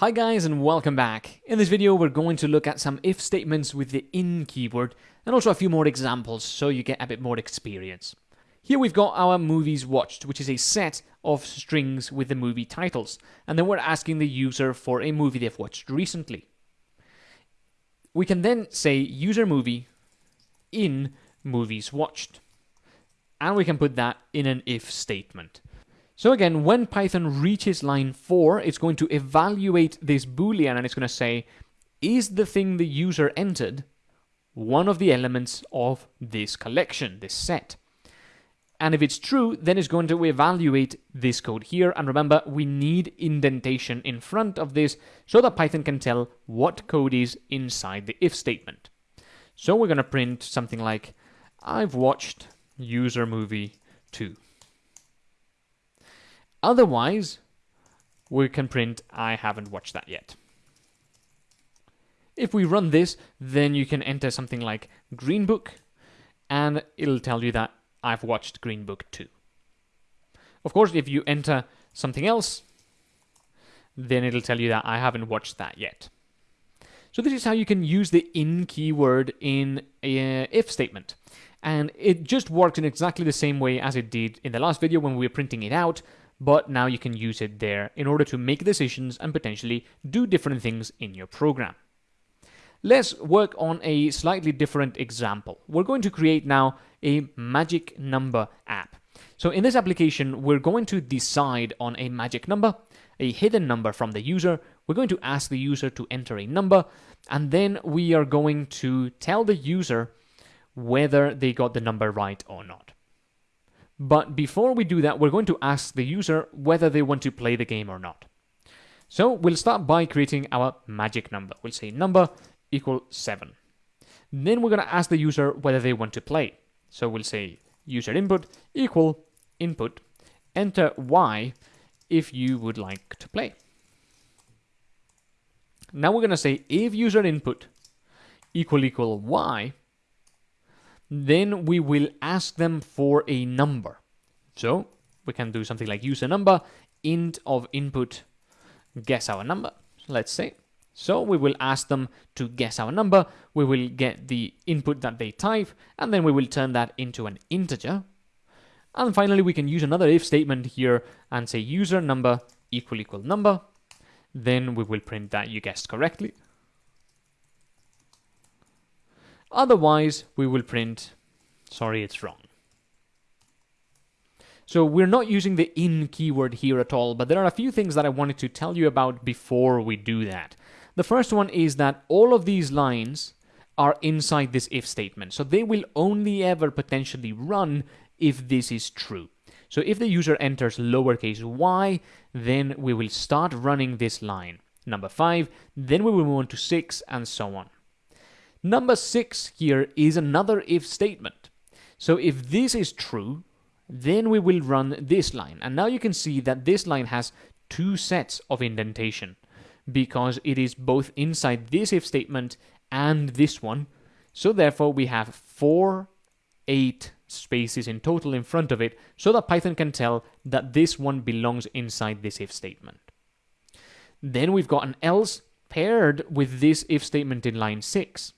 Hi guys and welcome back. In this video we're going to look at some if statements with the in keyword and also a few more examples so you get a bit more experience. Here we've got our movies watched which is a set of strings with the movie titles and then we're asking the user for a movie they've watched recently. We can then say user movie in movies watched and we can put that in an if statement. So again, when Python reaches line 4, it's going to evaluate this boolean and it's going to say, is the thing the user entered one of the elements of this collection, this set? And if it's true, then it's going to evaluate this code here. And remember, we need indentation in front of this so that Python can tell what code is inside the if statement. So we're going to print something like, I've watched user movie too. Otherwise, we can print I haven't watched that yet. If we run this, then you can enter something like Green Book, and it'll tell you that I've watched Green Book too. Of course, if you enter something else, then it'll tell you that I haven't watched that yet. So this is how you can use the in keyword in a uh, if statement. And it just works in exactly the same way as it did in the last video when we were printing it out, but now you can use it there in order to make decisions and potentially do different things in your program. Let's work on a slightly different example. We're going to create now a magic number app. So in this application, we're going to decide on a magic number, a hidden number from the user. We're going to ask the user to enter a number, and then we are going to tell the user whether they got the number right or not. But before we do that, we're going to ask the user whether they want to play the game or not. So we'll start by creating our magic number. We'll say number equal 7. Then we're going to ask the user whether they want to play. So we'll say user input equal input, enter y if you would like to play. Now we're going to say if user input equal equal y, then we will ask them for a number. So we can do something like use a number, int of input, guess our number, let's say. So we will ask them to guess our number, we will get the input that they type, and then we will turn that into an integer. And finally, we can use another if statement here and say user number equal equal number. Then we will print that you guessed correctly. Otherwise, we will print, sorry, it's wrong. So we're not using the in keyword here at all, but there are a few things that I wanted to tell you about before we do that. The first one is that all of these lines are inside this if statement. So they will only ever potentially run if this is true. So if the user enters lowercase y, then we will start running this line. Number 5, then we will move on to 6, and so on. Number six here is another if statement. So if this is true, then we will run this line. And now you can see that this line has two sets of indentation because it is both inside this if statement and this one. So therefore we have four, eight spaces in total in front of it so that Python can tell that this one belongs inside this if statement. Then we've got an else paired with this if statement in line 6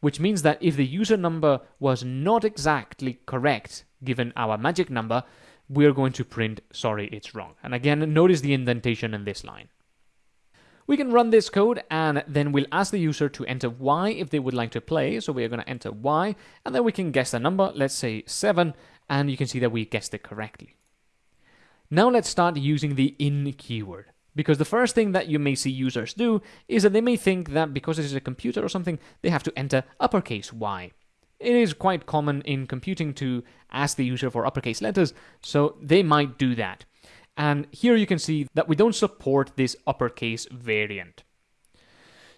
which means that if the user number was not exactly correct given our magic number, we're going to print, sorry, it's wrong. And again, notice the indentation in this line. We can run this code and then we'll ask the user to enter y if they would like to play. So we're going to enter y and then we can guess the number, let's say 7, and you can see that we guessed it correctly. Now let's start using the in keyword. Because the first thing that you may see users do is that they may think that because this is a computer or something, they have to enter uppercase Y. It is quite common in computing to ask the user for uppercase letters, so they might do that. And here you can see that we don't support this uppercase variant.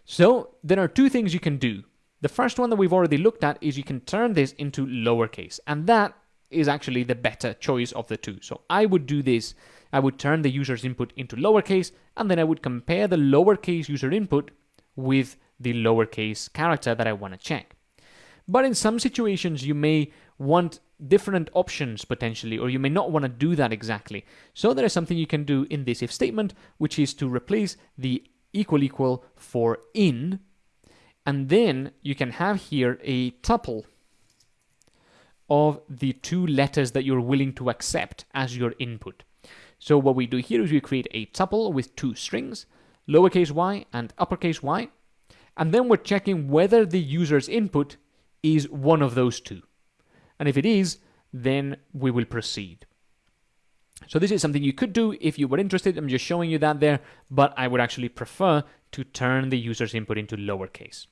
So there are two things you can do. The first one that we've already looked at is you can turn this into lowercase, and that is actually the better choice of the two. So I would do this I would turn the user's input into lowercase, and then I would compare the lowercase user input with the lowercase character that I want to check. But in some situations, you may want different options potentially, or you may not want to do that exactly. So there is something you can do in this if statement, which is to replace the equal equal for in, and then you can have here a tuple of the two letters that you're willing to accept as your input. So what we do here is we create a tuple with two strings, lowercase y and uppercase y, and then we're checking whether the user's input is one of those two. And if it is, then we will proceed. So this is something you could do if you were interested. I'm just showing you that there, but I would actually prefer to turn the user's input into lowercase.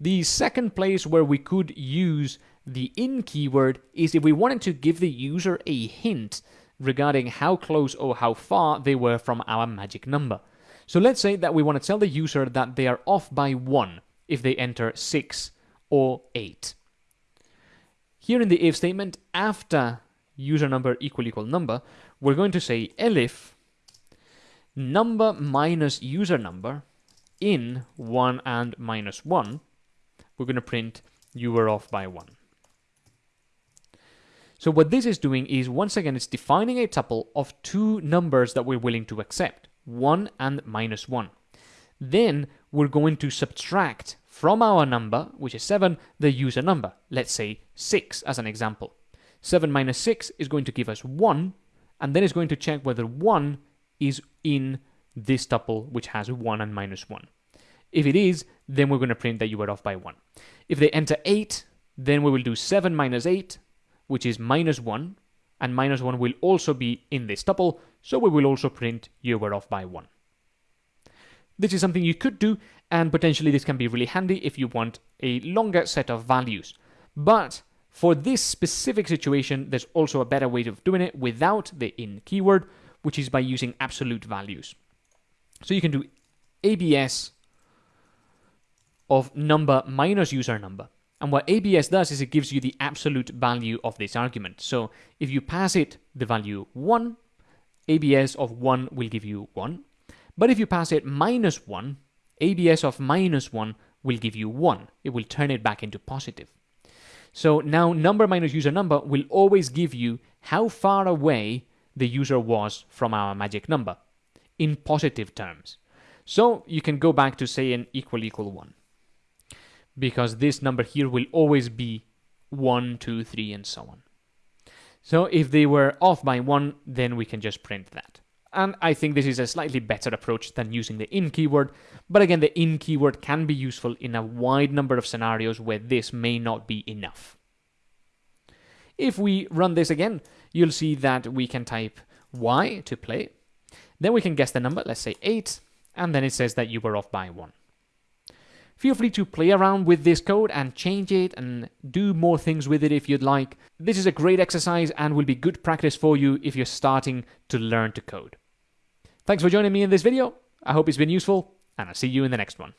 The second place where we could use the in keyword is if we wanted to give the user a hint regarding how close or how far they were from our magic number. So let's say that we want to tell the user that they are off by 1 if they enter 6 or 8. Here in the if statement, after user number equal equal number, we're going to say elif number minus user number in 1 and minus 1. We're going to print you were off by 1. So what this is doing is, once again, it's defining a tuple of two numbers that we're willing to accept, 1 and minus 1. Then we're going to subtract from our number, which is 7, the user number. Let's say 6 as an example. 7 minus 6 is going to give us 1, and then it's going to check whether 1 is in this tuple, which has 1 and minus 1. If it is, then we're going to print that you were off by 1. If they enter 8, then we will do 7 minus 8, which is minus 1, and minus 1 will also be in this tuple, so we will also print you were off by 1. This is something you could do, and potentially this can be really handy if you want a longer set of values. But for this specific situation, there's also a better way of doing it without the in keyword, which is by using absolute values. So you can do ABS of number minus user number. And what ABS does is it gives you the absolute value of this argument. So if you pass it the value 1, ABS of 1 will give you 1. But if you pass it minus 1, ABS of minus 1 will give you 1. It will turn it back into positive. So now number minus user number will always give you how far away the user was from our magic number in positive terms. So you can go back to say an equal equal 1 because this number here will always be 1, 2, 3, and so on. So if they were off by 1, then we can just print that. And I think this is a slightly better approach than using the in keyword, but again, the in keyword can be useful in a wide number of scenarios where this may not be enough. If we run this again, you'll see that we can type y to play, then we can guess the number, let's say 8, and then it says that you were off by 1. Feel free to play around with this code and change it and do more things with it if you'd like. This is a great exercise and will be good practice for you if you're starting to learn to code. Thanks for joining me in this video. I hope it's been useful, and I'll see you in the next one.